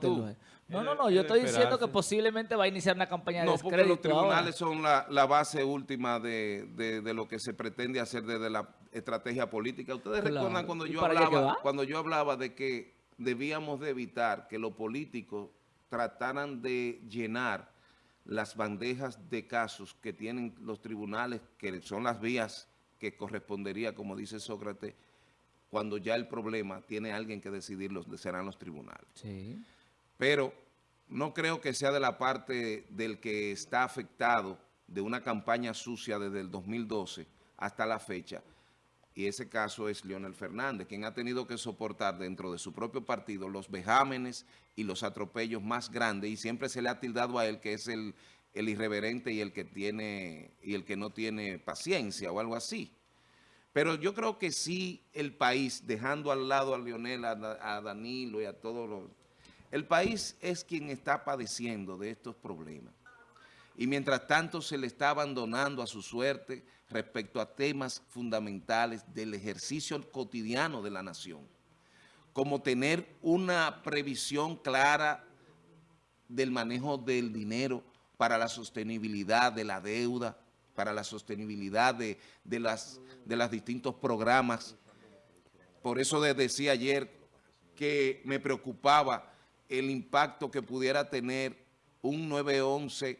tú. No, no, no, yo estoy diciendo que posiblemente va a iniciar una campaña de No, descrédito porque los tribunales ahora. son la, la base última de, de- de lo que se pretende hacer desde la estrategia política. Ustedes Claro. recuerdan cuando ¿Y yo hablaba cuando yo hablaba de que debíamos de evitar que los políticos trataran de llenar las bandejas de casos que tienen los tribunales, que son las vías que correspondería, como dice Sócrates, cuando ya el problema tiene alguien que decidirlo, serán los tribunales. Sí. Pero no creo que sea de la parte del que está afectado de una campaña sucia desde el 2012 hasta la fecha. Y ese caso es Leonel Fernández, quien ha tenido que soportar dentro de su propio partido los vejámenes y los atropellos más grandes y siempre se le ha tildado a él que es el, el irreverente y el que tiene y el que no tiene paciencia o algo así. Pero yo creo que sí el país, dejando al lado a Leonel, a, a Danilo y a todos los... El país es quien está padeciendo de estos problemas. Y mientras tanto se le está abandonando a su suerte respecto a temas fundamentales del ejercicio cotidiano de la nación. Como tener una previsión clara del manejo del dinero para la sostenibilidad de la deuda, para la sostenibilidad de, de las, de los distintos programas. Por eso de- decía ayer que me preocupaba el impacto que pudiera tener un 911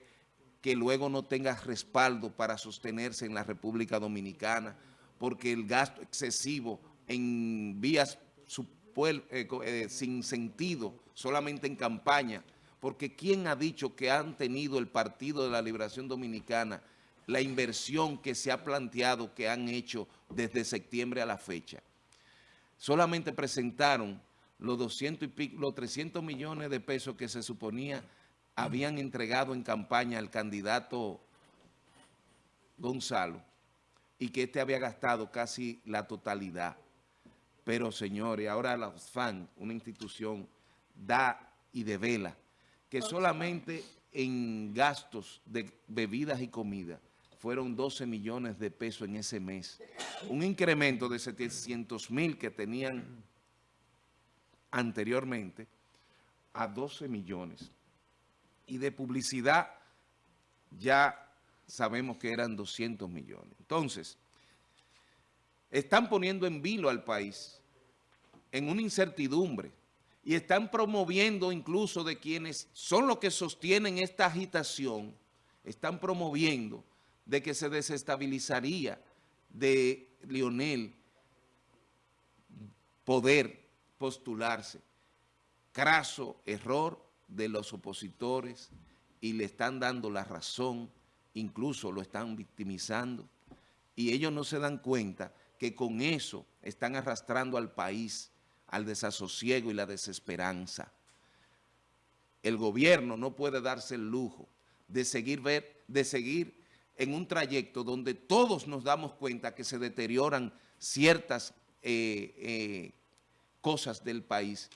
que luego no tenga respaldo para sostenerse en la República Dominicana, porque el gasto excesivo en vías eh, eh, sin sentido, solamente en campaña, porque ¿quién ha dicho que han tenido el Partido de la Liberación Dominicana la inversión que se ha planteado que han hecho desde septiembre a la fecha? Solamente presentaron los 200 y pico, los 300 millones de pesos que se suponía habían entregado en campaña al candidato Gonzalo y que este había gastado casi la totalidad. Pero, señores, ahora la FAN, una institución, da y devela que solamente en gastos de bebidas y comida fueron 12 millones de pesos en ese mes. Un incremento de 700 mil que tenían anteriormente a 12 millones. Y de publicidad ya sabemos que eran 200 millones. Entonces, están poniendo en vilo al país en una incertidumbre y están promoviendo incluso de quienes son los que sostienen esta agitación, están promoviendo de que se desestabilizaría de Lionel poder postularse. Craso error de los opositores y le están dando la razón, incluso lo están victimizando. Y ellos no se dan cuenta que con eso están arrastrando al país al desasosiego y la desesperanza. El gobierno no puede darse el lujo de seguir, ver, de seguir en un trayecto donde todos nos damos cuenta que se deterioran ciertas eh, eh, cosas del país.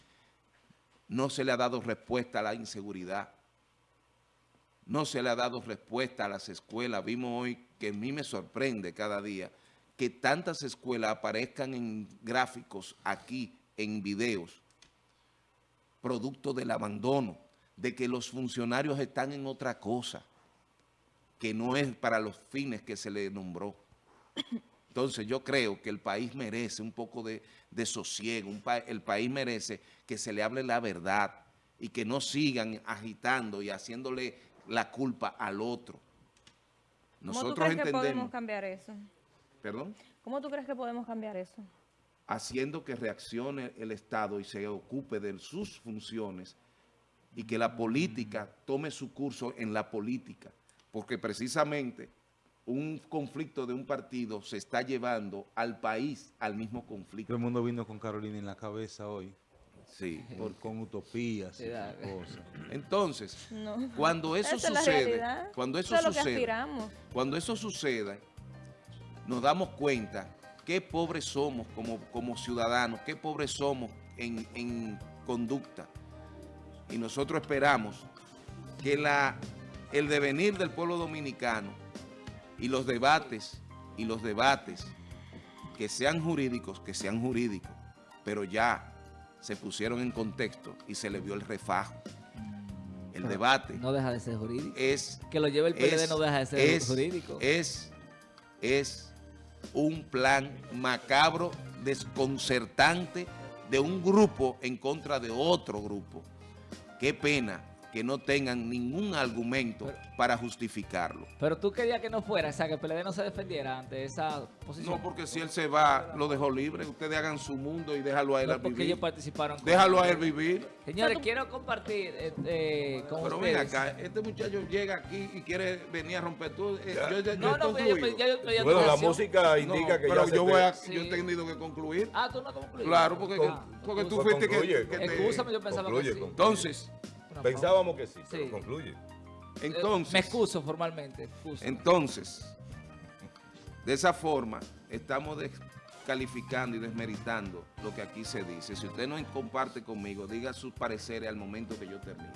No se le ha dado respuesta a la inseguridad. No se le ha dado respuesta a las escuelas. Vimos hoy que a mí me sorprende cada día que tantas escuelas aparezcan en gráficos aquí, en videos, producto del abandono, de que los funcionarios están en otra cosa, que no es para los fines que se le nombró. Entonces yo creo que el país merece un poco de, de sosiego, un pa- el país merece que se le hable la verdad y que no sigan agitando y haciéndole la culpa al otro. ¿Cómo tú Nosotros crees que podemos cambiar eso? perdón, ¿Cómo tú crees que podemos cambiar eso? haciendo que reaccione el Estado y se ocupe de sus funciones y que la política tome su curso en la política, porque precisamente un conflicto de un partido se está llevando al país al mismo conflicto. Todo el mundo vino con Carolina en la cabeza hoy, Sí. por, con utopías y cosas. Entonces, No. cuando eso Esa sucede, cuando eso, sucede, cuando eso suceda, nos damos cuenta qué pobres somos como, como ciudadanos, qué pobres somos en, en conducta. Y nosotros esperamos que la, el devenir del pueblo dominicano y los debates, y los debates que sean jurídicos, que sean jurídicos, pero ya se pusieron en contexto y se le vio el refajo. El Pero debate No deja de ser jurídico. es Que lo lleve el PLD es- no deja de ser es- jurídico. Es, es un plan macabro, desconcertante de un grupo en contra de otro grupo. Qué pena que no tengan ningún argumento para justificarlo. Pero tú querías que no fuera, o sea, que el PLD no se defendiera ante esa posición. No, porque si él se va, lo dejó libre. Ustedes hagan su mundo y déjalo a él No, a porque vivir. ellos participaron. con- Déjalo a él vivir. Señores, quiero compartir eh, eh, con Pero ven ustedes. acá, este muchacho llega aquí y quiere venir a romper todo. Eh, yo, yo- yo No, no, pero yo estoy Bueno, la música indica No, que pero ya yo, voy a, Sí. yo he tenido que concluir. Ah, tú no concluyes. Claro, porque, Ah, porque tú fuiste que, concluye, que te- Excúsame, yo pensaba Concluye, que sí. concluye. Entonces, Pensábamos que sí, Sí. pero concluye. pausa. entonces, Me excuso formalmente. excuso. entonces, de esa forma, estamos descalificando y desmeritando lo que aquí se dice. Si usted no comparte conmigo, diga sus pareceres al momento que yo termine.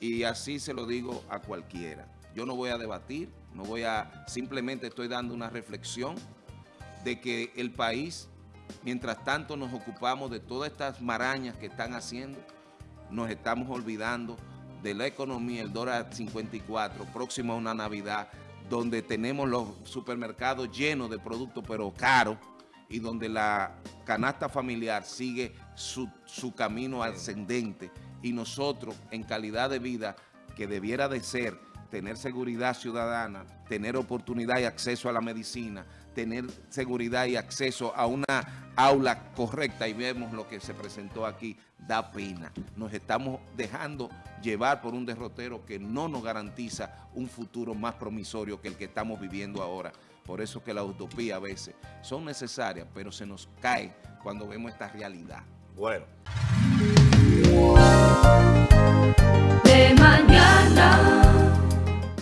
Y así se lo digo a cualquiera. Yo no voy a debatir, no voy a, simplemente estoy dando una reflexión de que el país, mientras tanto nos ocupamos de todas estas marañas que están haciendo, nos estamos olvidando de la economía, el dólar 54, próximo a una Navidad, donde tenemos los supermercados llenos de productos, pero caros, y donde la canasta familiar sigue su, su camino ascendente, y nosotros, en calidad de vida, que debiera de ser tener seguridad ciudadana, tener oportunidad y acceso a la medicina, tener seguridad y acceso a una aula correcta y vemos lo que se presentó aquí, da pena. Nos estamos dejando llevar por un derrotero que no nos garantiza un futuro más promisorio que el que estamos viviendo ahora. Por eso que la utopía a veces son necesarias, pero se nos cae cuando vemos esta realidad. Bueno. De mañana.